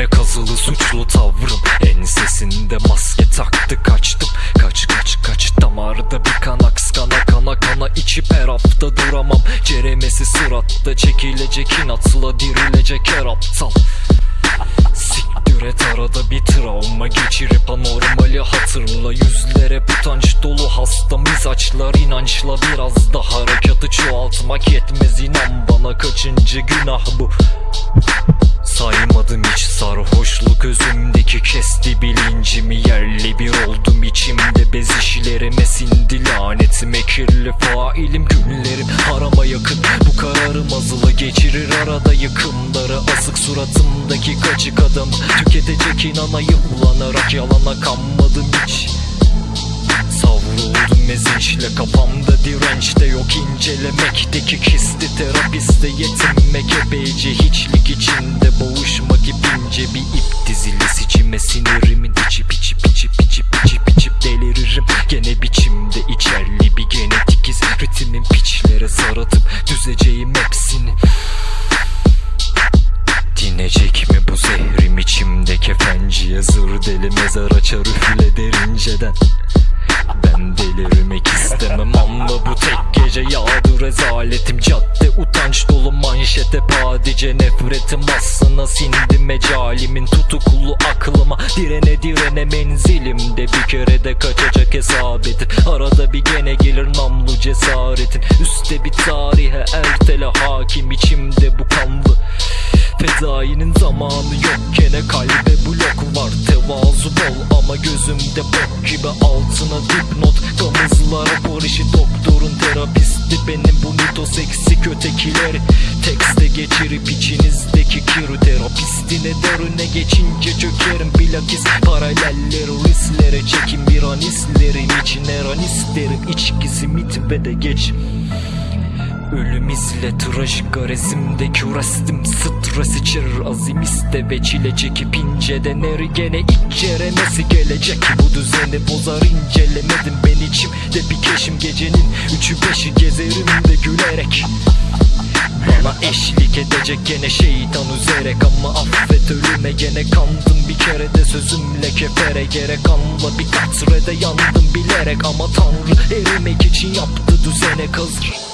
Göğe kazılı suçlu tavrım. Ensesinde maske taktı kaçtım. Kaç kaç kaç damarda bir kan aks kana kana kana içip her hafta duramam. Ceremesi sıratta çekilecek inatla dirilecek her aptal. Siktir et arada bir travma geçirip anormali hatırla. Yüzlere utanç dolu hasta mizaçlar inançla biraz da harekatı çoğaltmak yetmez. İnan bana kaçıncı günah bu? Saymadım hiç sarhoşluk özümdeki kesti bilincimi. Yerli bir oldum içimde bez işlerime sindi lanetim. Kirli failim günlerim harama yakın geçirir arada yıkımları Asık suratımdaki kaçık adam. Tüketecek inana yıllanarak yalana kanmadım hiç. Savruldum ezinçle kafamda direnç de yok. İncelemekteki kisti terapiste yetinmek epeyce. Hiçlik içinde boğuşmak ipince. Bir ip dizilisi içime sinirimin içip içip içip içip içip içip deliririm gene biçimde içerli bir genetik iz. Ritmin piçlere saratıp düzeceğim kefenciye zır deli mezar açar üfle derinceden ben delirmek istemem ama bu tek gece yağdı rezaletim. Cadde utanç dolu manşete padice nefretim. Aslına sindi mecalimin tutuklu aklıma. Direne direne menzilimde bir kere de kaçacak hesap edin Arada bir gene gelir namlu cesaretin Üste bir tarihe ertele hakim içimde bu kanlı Fezainin zamanı yok gene kalbe blok var. Tevazu bol ama gözümde bok gibi altına dipnot. Gamızlara barışı doktorun terapisti. Benim bu mitos eksik ötekileri Tekste geçirip içinizdeki kirü Terapistine derine geçince çökerim. Bilakis Paraleller rislere çekin. Bir an isterim için her an isterim İçkisi mit ve de geç Ölüm izle trajik resimde kürestim Stres içerir azim iste ve çile çekip inceden eri gene içeremesi gelecek. Bu düzeni bozar incelemedim ben içimde bir keşim gecenin Üçü beşi gezerim de gülerek. Bana eşlik edecek gene şeytan üzerek. Ama affet ölüme gene kandım. Bir kere de sözümle kefere gerek. Anla bir katrede yandım bilerek. Ama tanrı erimek için yaptı düzene kazır